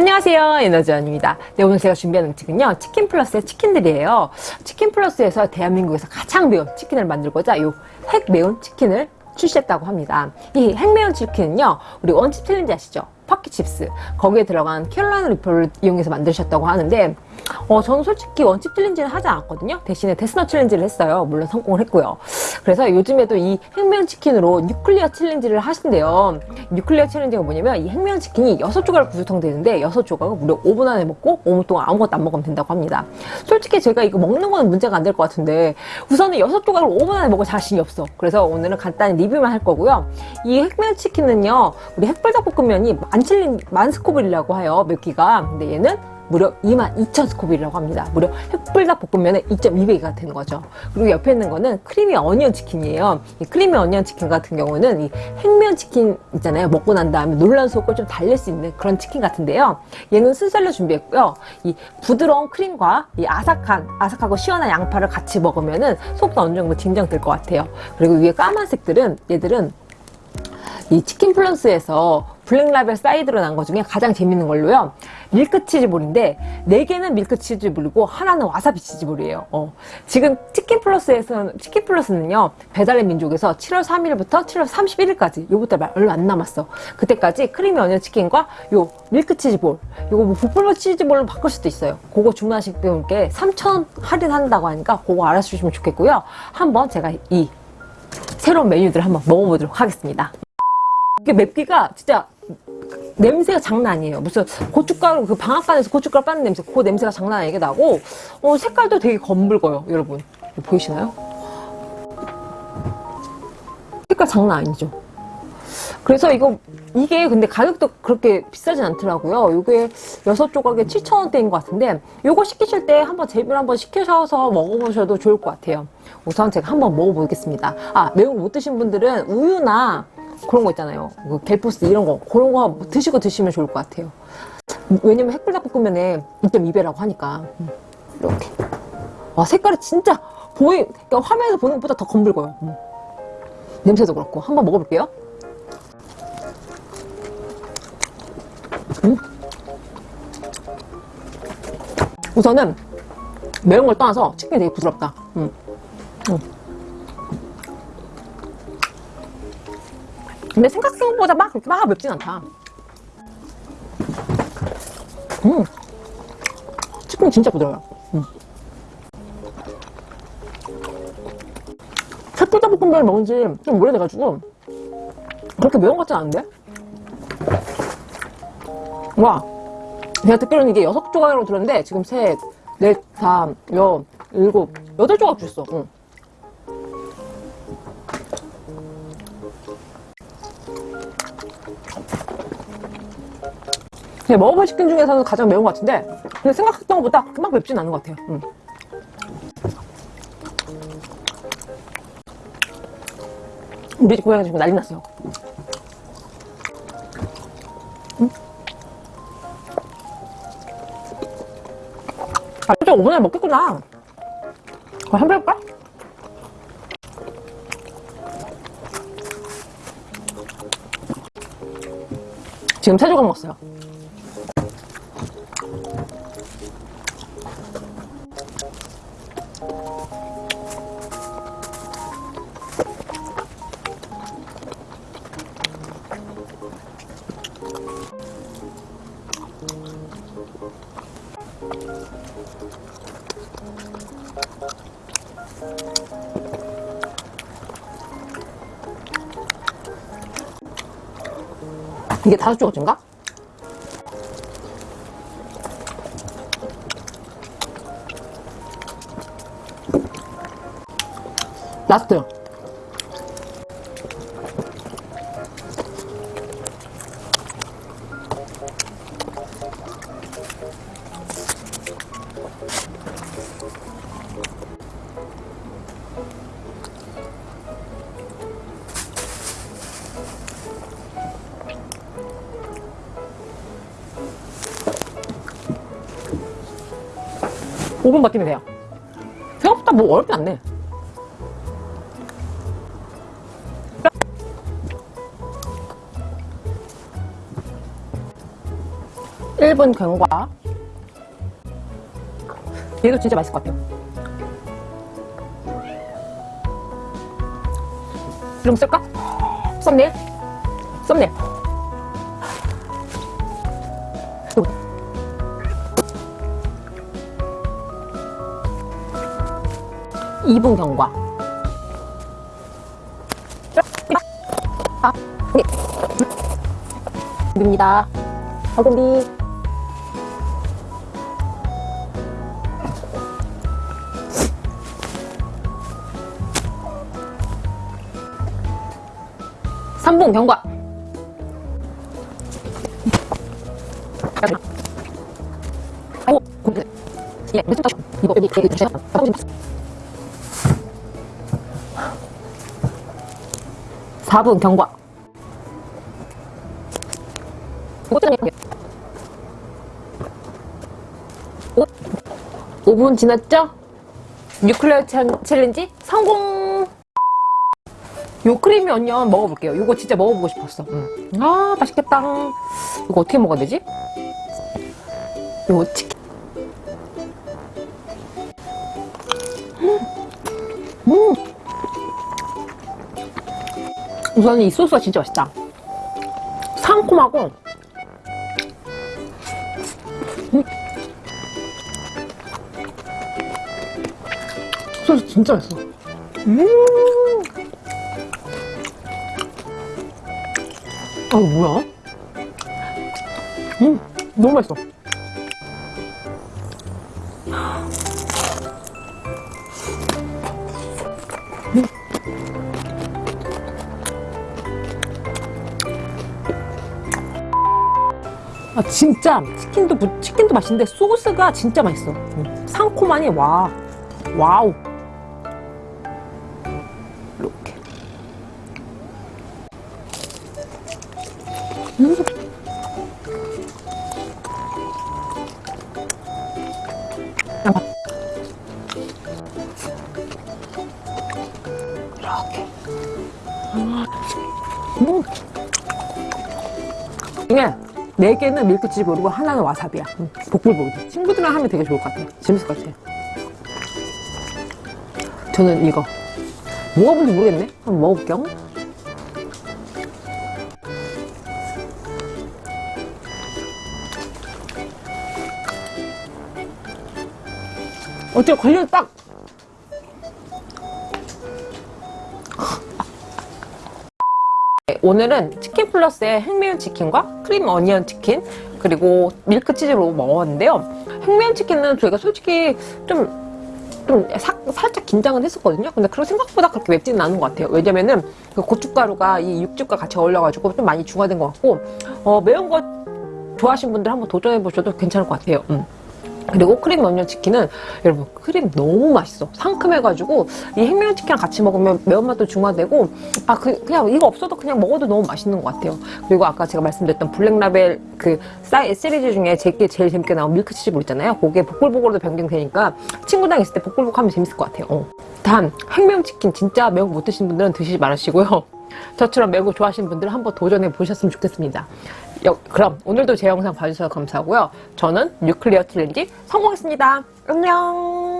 안녕하세요. 에너지원입니다. 네, 오늘 제가 준비한 음식은요 치킨 플러스의 치킨들이에요. 치킨 플러스에서 대한민국에서 가장 매운 치킨을 만들고자 이 핵매운 치킨을 출시했다고 합니다. 이 핵매운 치킨은요 우리 One Chip Challenge 아시죠? Paqui Chips. 거기에 들어간 Carolina Reaper를 이용해서 만드셨다고 하는데 어, 저는 솔직히 One Chip Challenge는 하지 않았거든요. 대신에 데스너 챌린지를 했어요. 물론 성공을 했고요. 그래서 요즘에도 이 핵매운 치킨으로 nuclear challenge를 하신대요. nuclear challenge가 뭐냐면 이 핵매운 치킨이 6조각을 구성되는데 6조각을 무려 5분 안에 먹고 5분 동안 아무것도 안 먹으면 된다고 합니다. 솔직히 제가 이거 먹는 거는 문제가 안 될 것 같은데 우선은 6조각을 5분 안에 먹을 자신이 없어. 그래서 오늘은 간단히 리뷰만 할 거고요. 이 핵매운 치킨은요 우리 핵불닭볶음면이 만칠린 만 스코빌이라고 해요 맵기가. 근데 얘는 무려 22,000스코빌이라고 합니다. 무려 핵불닭볶음면의 2.2배가 되는 거죠. 그리고 옆에 있는 거는 creamy onion 치킨이에요. 이 creamy onion 치킨 같은 경우는 이 핵매운 치킨 있잖아요. 먹고 난 다음에 놀란 속을 좀 달랠 수 있는 그런 치킨 같은데요. 얘는 순살로 준비했고요. 이 부드러운 크림과 이 아삭한, 아삭하고 시원한 양파를 같이 먹으면은 속도 어느 정도 진정될 것 같아요. 그리고 위에 까만색들은 얘들은 이 치킨 플러스에서 black label 사이드로 난 것 중에 가장 재밌는 걸로요. 밀크 치즈볼인데 4개는 밀크 치즈볼이고 하나는 와사비 치즈볼이에요. 어. 지금 치킨 플러스에서 치킨 플러스는요 배달의 민족에서 7월 3일부터 7월 31일까지 요부터 얼마 안 남았어. 그때까지 크리미 어니언 치킨과 요 밀크 치즈볼 요거 뭐 부풀버 치즈볼로 바꿀 수도 있어요. 그거 주문하실 분께 3,000원 할인한다고 하니까 그거 알아주시면 좋겠고요. 한번 제가 이 새로운 메뉴들을 한번 먹어보도록 하겠습니다. 이게 맵기가 진짜 냄새가 장난 아니에요. 무슨 고춧가루 그 방앗간에서 고춧가루 빠는 냄새 그 냄새가 장난 아니게 나고 어, 색깔도 되게 검붉어요. 여러분 보이시나요? 색깔 장난 아니죠. 그래서 이거 이게 근데 가격도 그렇게 비싸진 않더라고요. 이게 6조각에 7,000원대인 것 같은데 이거 시키실 때 한번 재비를 한번 시켜셔서 먹어보셔도 좋을 것 같아요. 우선 제가 한번 먹어보겠습니다. 아 매운 거 못 드신 분들은 우유나 그런 거 있잖아요. 뭐 갤포스 이런 거 그런 거 드시고 드시면 좋을 것 같아요. 왜냐면 햇불닭볶음면에 2.2배라고 하니까 음, 이렇게 와 색깔이 진짜 보이 그러니까 화면에서 보는 것보다 더 검붉어요. 음. 냄새도 그렇고 한번 먹어볼게요. 음. 우선은 매운 걸 떠나서 치킨이 되게 부드럽다. 음. 음. 근데 생각보다 막 그렇게 막 맵진 않다 음 치킨이 진짜 부드러워요 음. 햇불닭볶음면을 먹은 지 좀 오래돼가지고 그렇게 매운 것 같진 않은데? 와 제가 듣기로는 이게 여섯 조각이라고 들었는데 지금 셋, 넷, 다, 여, 일곱, 여덟 조각 줬어 응. 그냥 먹어본 치킨 중에서는 가장 매운 것 같은데 근데 생각했던 것보다 그만 맵진 않은 것 같아요 음. 우리 집 고양이 지금 난리 났어요 음? 아, 진짜 5분에 먹겠구나 한번 해볼까? 지금 세 조각 먹었어요 이게 다섯 조각인가? 라스트 5분 버티면 돼요. 생각보다 뭐 어렵지 않네. 1분 경과. 얘도 진짜 맛있을 것 같아요. 이름 쓸까? 썸네일? 썸네일 2분 경과. 입니다. 버금비 삼분 경과. 이거 여기 되게 주셔. 4분 경과 오, 5분 지났죠? nuclear challenge 성공! 요 creamy onion 먹어볼게요 요거 진짜 먹어보고 싶었어 음. 아 맛있겠다 이거 어떻게 먹어야 되지? 요 치킨 음. 음. 우선 이 소스가 진짜 맛있다. 상콤하고 소스 진짜 맛있어. 음. 아, 뭐야? 음, 너무 맛있어. 아, 진짜 치킨도 무- 치킨도 맛있는데 소스가 진짜 맛있어. 음, 상콤하니 와, 와우. 이렇게. 음. 네 개는 밀크치즈 그리고 하나는 와사비야. 음, 복불복이. 친구들이랑 하면 되게 좋을 것 같아. 재밌을 것 같아. 저는 이거 먹어본지 모르겠네. 한번 먹어볼게요. 어떻게 걸려 딱 오늘은 치킨 플러스의 핵매운 치킨과 크림 어니언 치킨 그리고 밀크 치즈로 먹었는데요. 핵매운 치킨은 저희가 솔직히 좀, 좀 사- 살짝 긴장은 했었거든요. 근데 그런 생각보다 그렇게 맵지는 않은 것 같아요. 왜냐면은 그 고춧가루가 이 육즙과 같이 어울려가지고 좀 많이 중화된 것 같고 어, 매운 거 좋아하시는 분들 한번 도전해 보셔도 괜찮을 것 같아요. 음. 그리고 크림 어니언 치킨은 여러분 크림 너무 맛있어. 상큼해가지고 이 핵매운 치킨이랑 같이 먹으면 매운맛도 중화되고 아 그, 그냥 이거 없어도 그냥 먹어도 너무 맛있는 것 같아요. 그리고 아까 제가 말씀드렸던 black label 그 사이드 시리즈 중에 제게 제일 재밌게 나온 밀크치즈볼 있잖아요. 그게 복불복으로도 변경되니까 친구랑 있을 때 복불복 하면 재밌을 것 같아요. 어. 단 핵매운 치킨. 진짜 매운 거 못 드시는 분들은 드시지 말으시고요. 저처럼 매운 거 좋아하시는 분들은 한번 도전해 보셨으면 좋겠습니다 여- 그럼 오늘도 제 영상 봐주셔서 감사하고요. 저는 nuclear challenge 성공했습니다. 안녕.